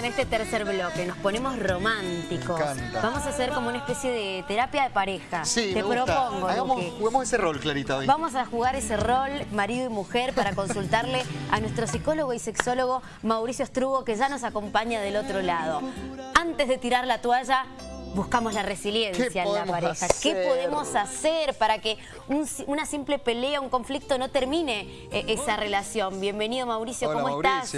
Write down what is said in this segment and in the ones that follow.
en este tercer bloque, nos ponemos románticos. Me encanta. Vamos a hacer como una especie de terapia de pareja. Sí, Te me gusta. propongo, Hagamos, juguemos ese rol, Clarita, hoy. Vamos a jugar ese rol marido y mujer para consultarle a nuestro psicólogo y sexólogo Mauricio Strugo que ya nos acompaña del otro lado. Antes de tirar la toalla, buscamos la resiliencia ¿Qué en la pareja. ¿Qué podemos hacer para que un- una simple pelea, un conflicto no termine eh, esa relación? Bienvenido Mauricio, Hola, ¿cómo estás?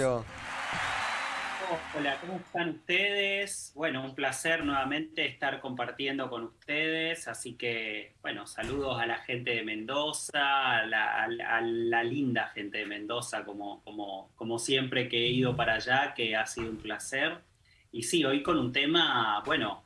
Hola, ¿cómo están ustedes? Bueno, un placer nuevamente estar compartiendo con ustedes, así que, bueno, saludos a la gente de Mendoza, a la, a la- a la linda gente de Mendoza, como, como, como siempre que he ido para allá, que ha sido un placer. Y sí, hoy con un tema, bueno,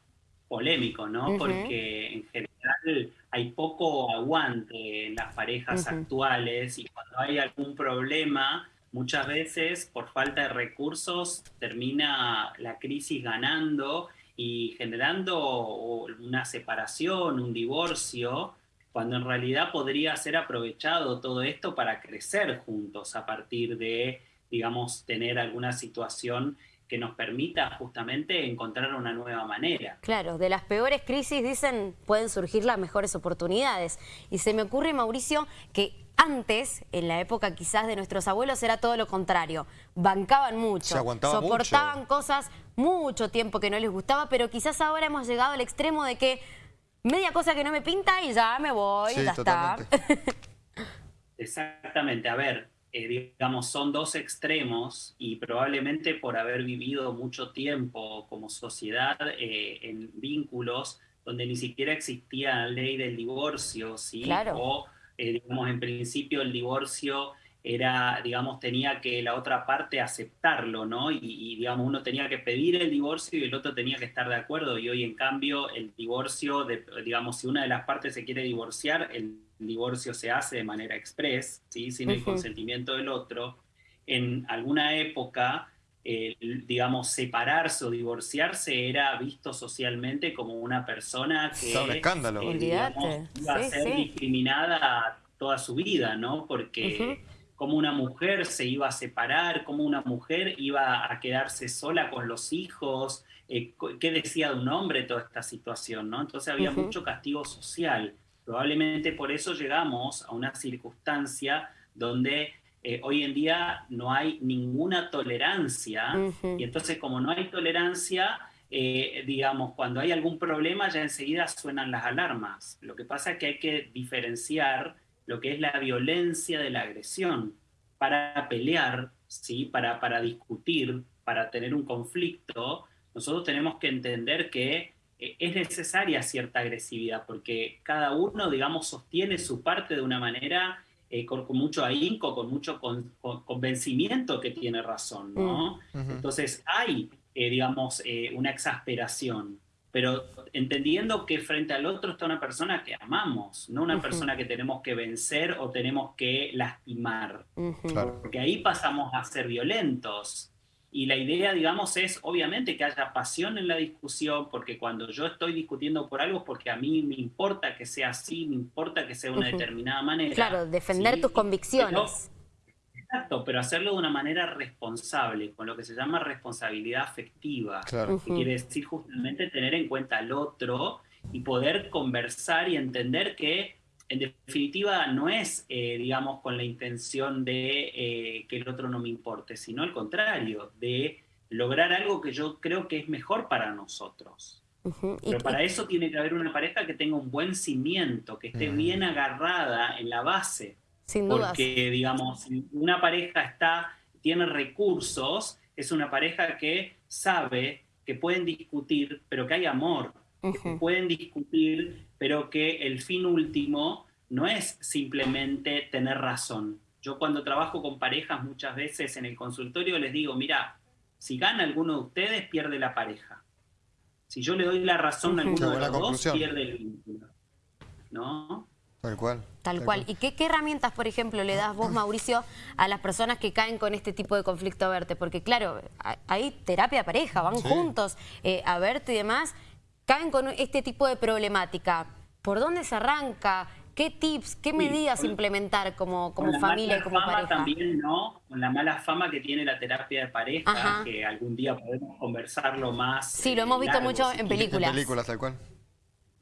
polémico, ¿no? Porque en general hay poco aguante en las parejas Ujú. actuales y cuando hay algún problema, muchas veces por falta de recursos termina la crisis ganando y generando una separación, un divorcio, cuando en realidad podría ser aprovechado todo esto para crecer juntos a partir de, digamos, tener alguna situación que nos permita justamente encontrar una nueva manera. Claro, de las peores crisis, dicen, pueden surgir las mejores oportunidades. Y se me ocurre, Mauricio, que antes, en la época quizás de nuestros abuelos, era todo lo contrario. Bancaban mucho, Se aguantaba soportaban mucho. cosas mucho tiempo que no les gustaba, pero quizás ahora hemos llegado al extremo de que media cosa que no me pinta y ya me voy, Sí, ya totalmente. está. Exactamente, a ver, eh, digamos, son dos extremos y probablemente por haber vivido mucho tiempo como sociedad eh, en vínculos donde ni siquiera existía la ley del divorcio, ¿sí? Claro. O, eh, digamos, en principio el divorcio era, digamos, tenía que la otra parte aceptarlo, ¿no? Y, y, digamos, uno tenía que pedir el divorcio y el otro tenía que estar de acuerdo. Y hoy, en cambio, el divorcio, de- digamos, si una de las partes se quiere divorciar, el divorcio se hace de manera express, ¿sí? Sin el consentimiento del otro. En alguna época, eh, digamos, separarse o divorciarse era visto socialmente como una persona que... Un escándalo. eh, digamos, iba a ser sí. discriminada toda su vida, ¿no? Porque como una mujer se iba a separar, como una mujer iba a quedarse sola con los hijos, eh, qué decía de un hombre toda esta situación, ¿no? Entonces había mucho castigo social. Probablemente por eso llegamos a una circunstancia donde eh, hoy en día no hay ninguna tolerancia y entonces como no hay tolerancia, eh, digamos, cuando hay algún problema ya enseguida suenan las alarmas. Lo que pasa es que hay que diferenciar lo que es la violencia de la agresión para pelear, ¿sí? para, para discutir, para tener un conflicto. Nosotros tenemos que entender que eh, es necesaria cierta agresividad porque cada uno, digamos, sostiene su parte de una manera eh, con, con mucho ahínco, con mucho con- con- convencimiento que tiene razón, ¿no? Ujú. Entonces hay, eh, digamos, eh, una exasperación, pero entendiendo que frente al otro está una persona que amamos, no una Ujú. persona que tenemos que vencer o tenemos que lastimar. Claro. porque ahí pasamos a ser violentos. Y la idea, digamos, es obviamente que haya pasión en la discusión, porque cuando yo estoy discutiendo por algo, es porque a mí me importa que sea así, me importa que sea de una determinada manera. Claro, defender ¿sí? tus convicciones. Exacto, pero hacerlo de una manera responsable, con lo que se llama responsabilidad afectiva, Claro. que quiere decir justamente tener en cuenta al otro y poder conversar y entender que en definitiva no es, eh, digamos, con la intención de eh, que el otro no me importe, sino al contrario, de lograr algo que yo creo que es mejor para nosotros. Pero para eso tiene que haber una pareja que tenga un buen cimiento, que esté Mm. bien agarrada en la base. Sin dudas. Porque, digamos, una pareja está, tiene recursos, es una pareja que sabe que pueden discutir, pero que hay amor, que pueden discutir, pero que el fin último no es simplemente tener razón. Yo cuando trabajo con parejas muchas veces en el consultorio les digo, mira, si gana alguno de ustedes, pierde la pareja. Si yo le doy la razón a alguno de los dos, pierde el vínculo. ¿No? Tal cual. Tal cual. ¿Y qué, qué herramientas, por ejemplo, le das vos, Mauricio, a las personas que caen con este tipo de conflicto a verte? Porque, claro, hay- terapia de pareja, van Sí. juntos eh, a verte y demás, caen con este tipo de problemática. ¿Por dónde se arranca? ¿Qué tips, qué medidas implementar como, como familia y como pareja? también, ¿no? Con la mala fama que tiene la terapia de pareja, que algún día podemos conversarlo más. Sí, lo hemos visto mucho en películas. En películas, tal cual.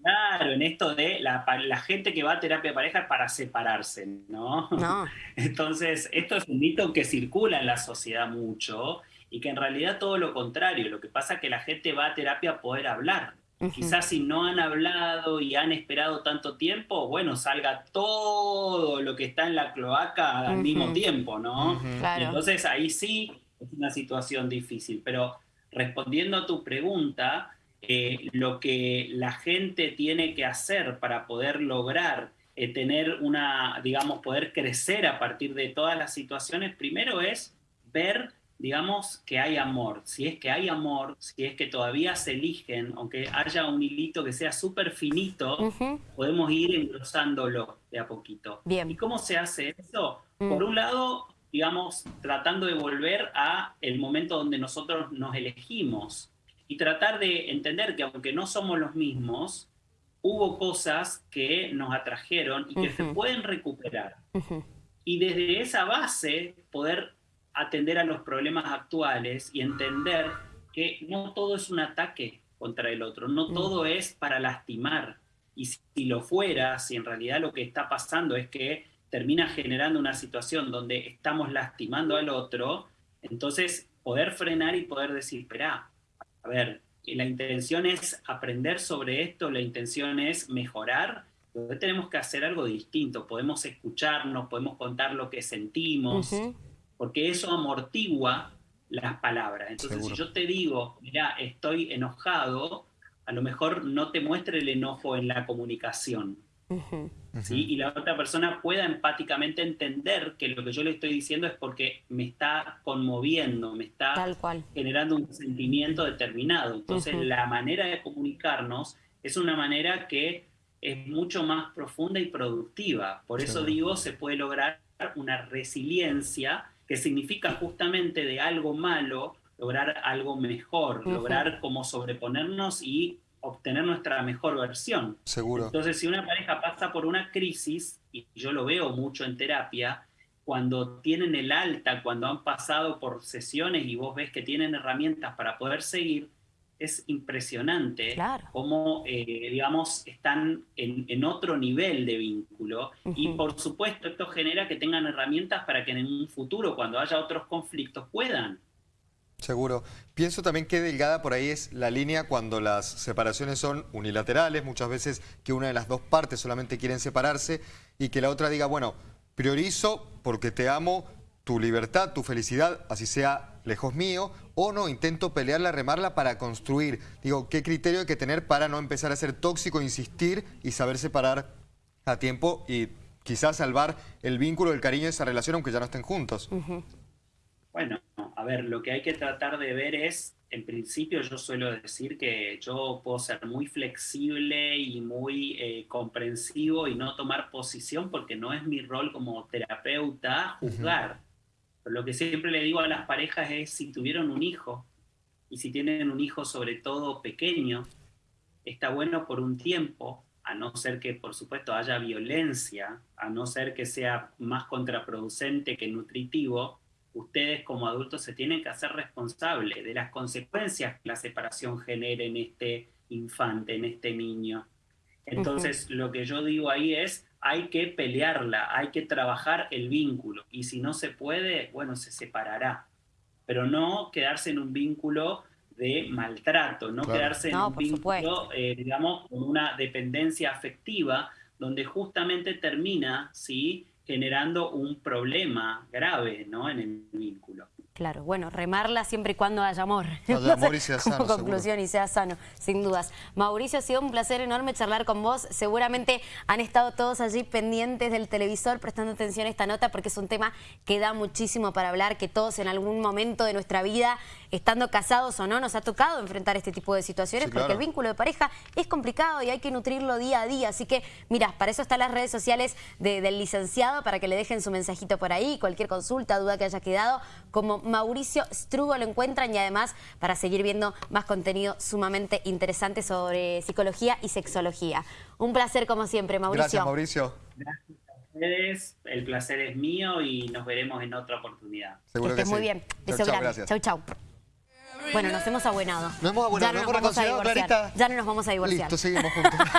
Claro, en esto de la, la, gente que va a terapia de pareja para separarse, ¿no? No. Entonces, esto es un mito que circula en la sociedad mucho y que en realidad todo lo contrario. Lo que pasa es que la gente va a terapia a poder hablar. Quizás si no han hablado y han esperado tanto tiempo, bueno, salga todo lo que está en la cloaca al mismo tiempo, ¿no? Entonces ahí sí es una situación difícil. Pero respondiendo a tu pregunta, eh, lo que la gente tiene que hacer para poder lograr eh, tener una, digamos, poder crecer a partir de todas las situaciones, primero es ver, digamos, que hay amor. Si es que hay amor, si es que todavía se eligen, aunque haya un hilito que sea súper finito, podemos ir engrosándolo de a poquito. Bien. ¿Y cómo se hace eso? Mm. Por un lado, digamos, tratando de volver a el momento donde nosotros nos elegimos y tratar de entender que aunque no somos los mismos, hubo cosas que nos atrajeron y que se pueden recuperar. Y desde esa base poder atender a los problemas actuales y entender que no todo es un ataque contra el otro, no mm. todo es para lastimar. Y si lo fuera, si en realidad lo que está pasando es que termina generando una situación donde estamos lastimando al otro, entonces poder frenar y poder decir, espera, a ver, la intención es aprender sobre esto, la intención es mejorar, entonces tenemos que hacer algo distinto, podemos escucharnos, podemos contar lo que sentimos, porque eso amortigua las palabras. Entonces, si yo te digo, mira, estoy enojado, a lo mejor no te muestre el enojo en la comunicación, ¿sí? Y la otra persona pueda empáticamente entender que lo que yo le estoy diciendo es porque me está conmoviendo, me está generando un sentimiento determinado. Entonces, la manera de comunicarnos es una manera que es mucho más profunda y productiva. Por eso digo, se puede lograr una resiliencia que significa justamente de algo malo lograr algo mejor, lograr como sobreponernos y obtener nuestra mejor versión. Seguro. Entonces, si una pareja pasa por una crisis, y yo lo veo mucho en terapia, cuando tienen el alta, cuando han pasado por sesiones y vos ves que tienen herramientas para poder seguir, es impresionante cómo, eh, digamos, están en, otro nivel de vínculo. Y por supuesto, esto genera que tengan herramientas para que en un futuro, cuando haya otros conflictos, puedan Seguro. Pienso también que delgada por ahí es la línea cuando las separaciones son unilaterales, muchas veces que una de las dos partes solamente quieren separarse y que la otra diga, bueno, priorizo porque te amo tu libertad, tu felicidad, así sea lejos mío, o no, intento pelearla, remarla para construir. Digo, ¿qué criterio hay que tener para no empezar a ser tóxico, insistir y saber separar a tiempo y quizás salvar el vínculo, el cariño de esa relación aunque ya no estén juntos? Bueno, ver, lo que hay que tratar de ver es, en principio yo suelo decir que yo puedo ser muy flexible y muy eh, comprensivo y no tomar posición porque no es mi rol como terapeuta juzgar. Pero lo que siempre le digo a las parejas es si tuvieron un hijo y si tienen un hijo sobre todo pequeño, está bueno por un tiempo, a no ser que por supuesto haya violencia, a no ser que sea más contraproducente que nutritivo, ustedes como adultos se tienen que hacer responsables de las consecuencias que la separación genere en este infante, en este niño. Entonces, lo que yo digo ahí es, hay que pelearla, hay que trabajar el vínculo, y si no se puede, bueno, se separará, pero no quedarse en un vínculo de maltrato, no quedarse en un vínculo, eh, digamos, con una dependencia afectiva, donde justamente termina, ¿sí?, generando un problema grave ¿no? en el vínculo. Claro, bueno, remarla siempre y cuando haya amor. Haya amor y sea sano. Como conclusión y sea sano, sin dudas. Mauricio, ha sido un placer enorme charlar con vos. Seguramente han estado todos allí pendientes del televisor prestando atención a esta nota porque es un tema que da muchísimo para hablar, que todos en algún momento de nuestra vida, estando casados o no, nos ha tocado enfrentar este tipo de situaciones porque el vínculo de pareja es complicado y hay que nutrirlo día a día. Así que, mira, para eso están las redes sociales del licenciado, para que le dejen su mensajito por ahí, cualquier consulta, duda que haya quedado, como Mauricio Strugo lo encuentran y además para seguir viendo más contenido sumamente interesante sobre psicología y sexología. Un placer como siempre, Mauricio. Gracias, Mauricio. Gracias a ustedes, el placer es mío y nos veremos en otra oportunidad. Seguro que que estés muy sí. bien. Beso chau, grande. gracias. Chau, chau. Bueno, nos hemos abuenado. Nos hemos abonado, Ya no nos nos hemos vamos a divorciar. Clarita. Ya no nos vamos a divorciar. Listo, seguimos juntos.